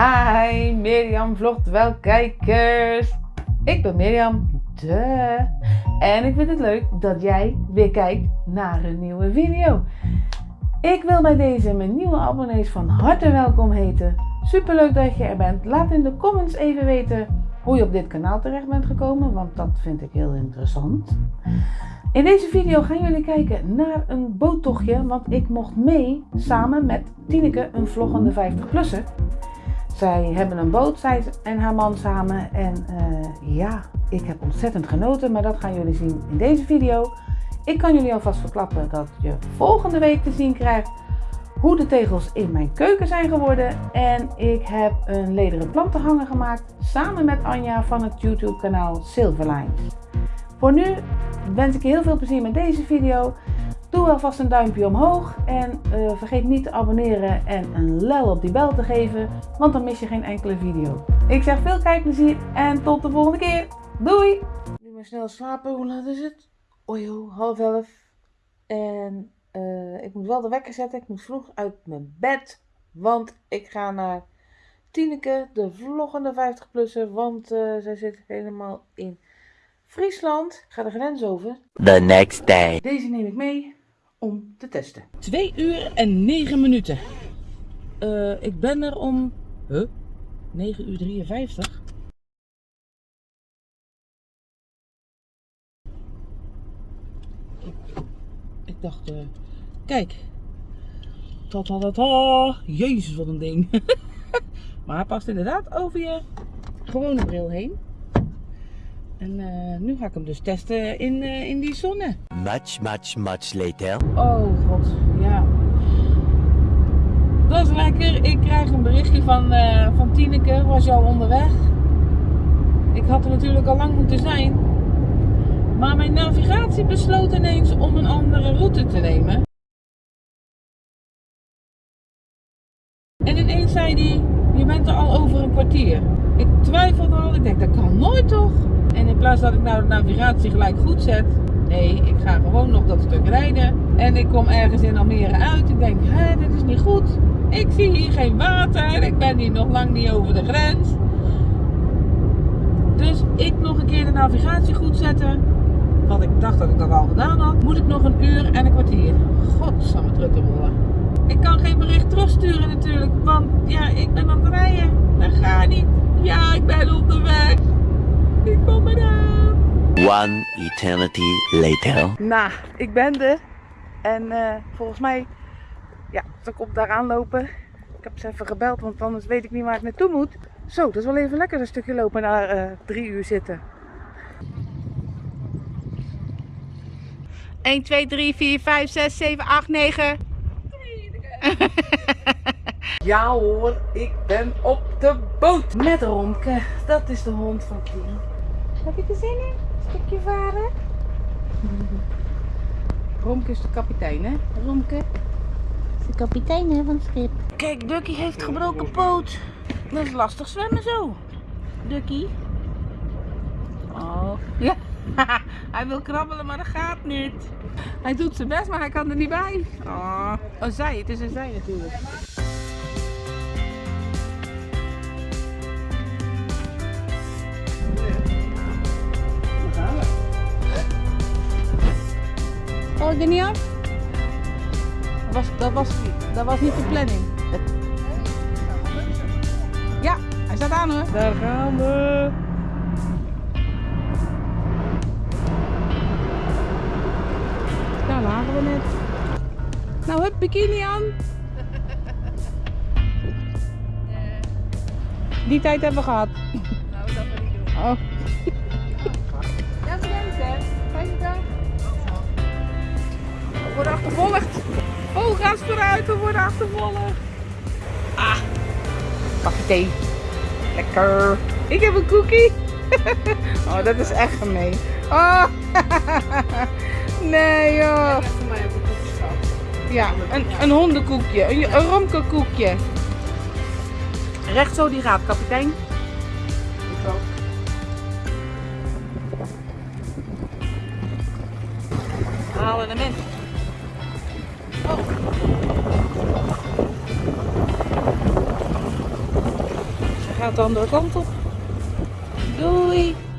Hi, Mirjam vlogt wel kijkers. Ik ben Mirjam, de. En ik vind het leuk dat jij weer kijkt naar een nieuwe video. Ik wil bij deze mijn nieuwe abonnees van harte welkom heten. Super leuk dat je er bent. Laat in de comments even weten hoe je op dit kanaal terecht bent gekomen, want dat vind ik heel interessant. In deze video gaan jullie kijken naar een boottochtje, want ik mocht mee samen met Tineke, een vloggende 50-plusser. Zij hebben een boot, zij en haar man samen. En uh, ja, ik heb ontzettend genoten, maar dat gaan jullie zien in deze video. Ik kan jullie alvast verklappen dat je volgende week te zien krijgt hoe de tegels in mijn keuken zijn geworden. En ik heb een lederen plantenhanger gemaakt samen met Anja van het YouTube kanaal Silverlines. Voor nu wens ik je heel veel plezier met deze video. Doe alvast een duimpje omhoog en uh, vergeet niet te abonneren en een lel op die bel te geven, want dan mis je geen enkele video. Ik zeg veel kijkplezier en tot de volgende keer. Doei! Nu maar snel slapen, hoe laat is het? Ojo, half elf. En uh, ik moet wel de wekker zetten, ik moet vroeg uit mijn bed, want ik ga naar Tineke, de vloggende 50-plusser, want uh, zij zit helemaal in Friesland. Ik ga de grens over. The next day. Deze neem ik mee om te testen. 2 uur en 9 minuten. Uh, ik ben er om... Huh? 9 uur 53. Ik, dacht, uh, kijk. Ta ta ta ta. Jezus, wat een ding. maar hij past inderdaad over je gewone bril heen. En uh, nu ga ik hem dus testen in, uh, in die zonne. Much, much, much later. Oh god, ja. Dat is lekker. Ik krijg een berichtje van, uh, van Tineke. Was jou onderweg? Ik had er natuurlijk al lang moeten zijn. Maar mijn navigatie besloot ineens om een andere route te nemen. En ineens zei hij, je bent er al over een kwartier. Ik twijfelde al, ik denk dat kan nooit toch? En in plaats dat ik nou de navigatie gelijk goed zet, nee, ik ga gewoon nog dat stuk rijden. En ik kom ergens in Almere uit. Ik denk, hé, dit is niet goed. Ik zie hier geen water. Ik ben hier nog lang niet over de grens. Dus ik nog een keer de navigatie goed zetten. Want ik dacht dat ik dat al gedaan had. Moet ik nog een uur en een kwartier. Godsamme truttenbollen. Ik kan geen bericht terugsturen natuurlijk. Want ja, ik ben aan het rijden. Dat gaat niet. Ja, ik ben op de weg. Ik kom eraan. One eternity later. Nou, ik ben er. En uh, volgens mij, ja, zal ik op daar aanlopen. Ik heb ze even gebeld, want anders weet ik niet waar ik naartoe moet. Zo, dat is wel even lekker een stukje lopen na uh, drie uur zitten. 1, 2, 3, 4, 5, 6, 7, 8, 9. Ja hoor, ik ben op de boot met Romke. Dat is de hond van Tien. Heb je er zin in? Een stukje varen? Romke is de kapitein, hè? Romke is de kapitein hè, van het schip. Kijk, Ducky heeft gebroken poot. Dat is lastig zwemmen zo. Ducky. Oh, ja. hij wil krabbelen, maar dat gaat niet. Hij doet zijn best, maar hij kan er niet bij. Oh, oh zij. Het is een zij natuurlijk. Ik er niet af? Dat was, dat, was, dat was niet de planning. Ja, hij staat aan hoor. Daar gaan we. Daar lagen we net. Nou, hup, bikini aan. Die tijd hebben we gehad. Nou, dat wil ik doen. Oh. Ja, bedankt hè. Fijne dag. We worden achtervolgd. Oh, gas vooruit, we worden achtervolgd. Ah, bakje thee. Lekker. Ik heb een cookie. Oh, dat is echt gemeen. Oh, nee joh. Ja, een, een hondenkoekje, een, een romkekoekje. Recht zo die gaat, kapitein. Halen hem in. Oh. gaat de andere kant op. Doei!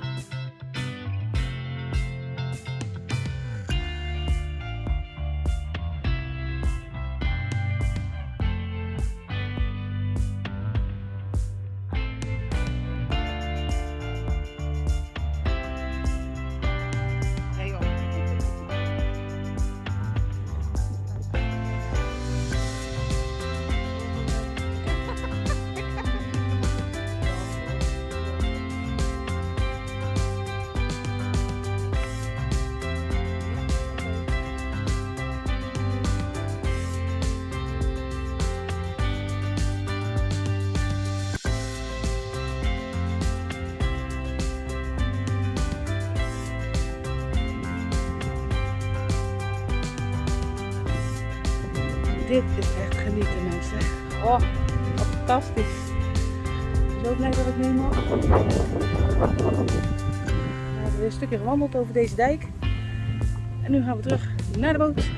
Dit is echt genieten mensen. Oh, fantastisch. Zo blij dat ik mee mag. We hebben weer een stukje gewandeld over deze dijk. En nu gaan we terug naar de boot.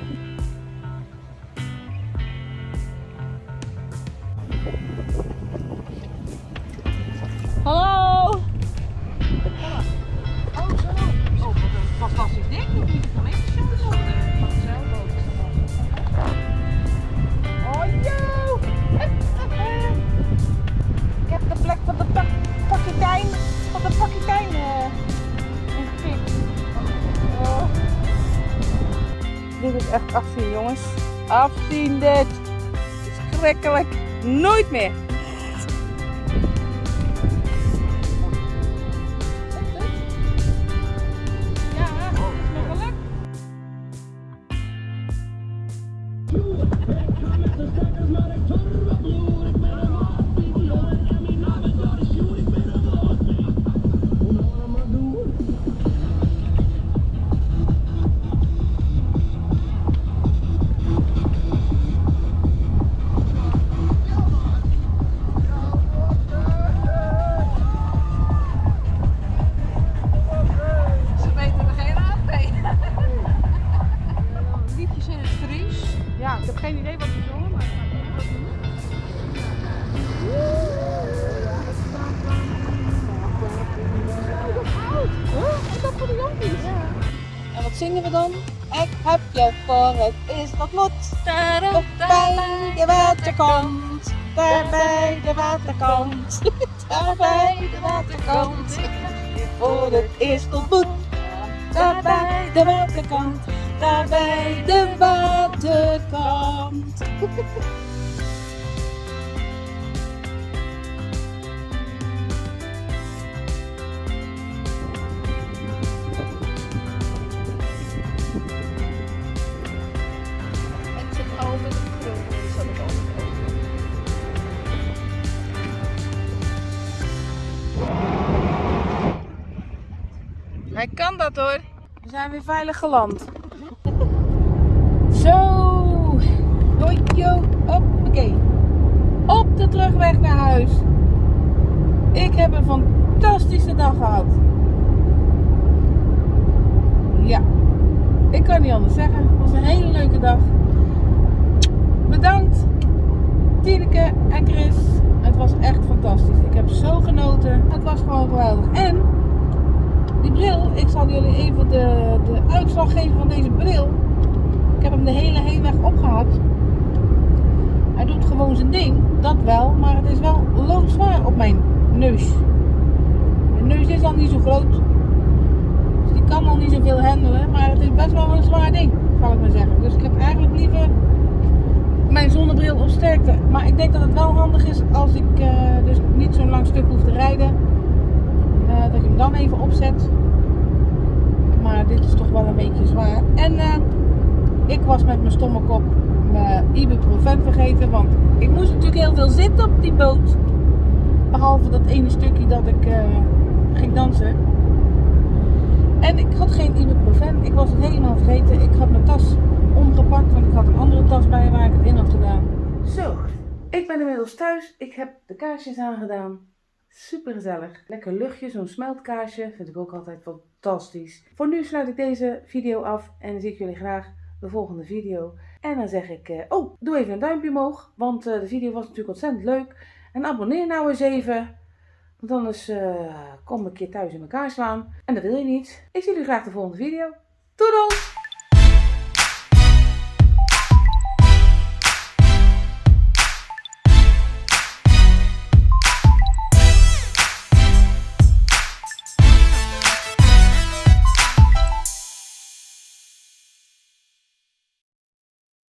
Echt afzien jongens. Afzien dit. Is schrikkelijk. Nooit meer. Zingen we dan? Ik heb jou voor het is wat moet. Op bij de waterkant. Daar bij de waterkant. Daar bij de waterkant. Voor het eerst ontmoet. Daar bij de waterkant. Daar bij de waterkant. We zijn weer veilig geland. Zo. Hoi, yo. Hoppakee. Op de terugweg naar huis. Ik heb een fantastische dag gehad. Ja. Ik kan niet anders zeggen. Het was een hele leuke dag. Bedankt. Tineke en Chris. Het was echt fantastisch. Ik heb zo genoten. Het was gewoon geweldig. En die bril, ik zal jullie even de, de uitslag geven van deze bril. Ik heb hem de hele heenweg opgehad. Hij doet gewoon zijn ding, dat wel, maar het is wel loodzwaar op mijn neus. Mijn neus is al niet zo groot, dus die kan al niet zoveel handelen, maar het is best wel een zwaar ding, zal ik maar zeggen. Dus ik heb eigenlijk liever mijn zonnebril op sterkte. Maar ik denk dat het wel handig is als ik eh, dus niet zo'n lang stuk hoef te rijden. Eh, dat je hem dan even opzet. Maar dit is toch wel een beetje zwaar. En eh, ik was met mijn stomme kop mijn ibuprofen vergeten. Want ik moest natuurlijk heel veel zitten op die boot. Behalve dat ene stukje dat ik eh, ging dansen. En ik had geen ibuprofen. Ik was het helemaal vergeten. Ik had mijn tas omgepakt. Want ik had een andere tas bij waar ik het in had gedaan. Zo, ik ben inmiddels thuis. Ik heb de kaarsjes aangedaan. Super gezellig. Lekker luchtje, zo'n smeltkaarsje. Vind ik ook altijd fantastisch. Voor nu sluit ik deze video af en dan zie ik jullie graag de volgende video. En dan zeg ik, eh, oh, doe even een duimpje omhoog, want eh, de video was natuurlijk ontzettend leuk. En abonneer nou eens even. Want anders eh, kom ik een keer thuis in elkaar slaan. En dat wil je niet. Ik zie jullie graag de volgende video. Doei!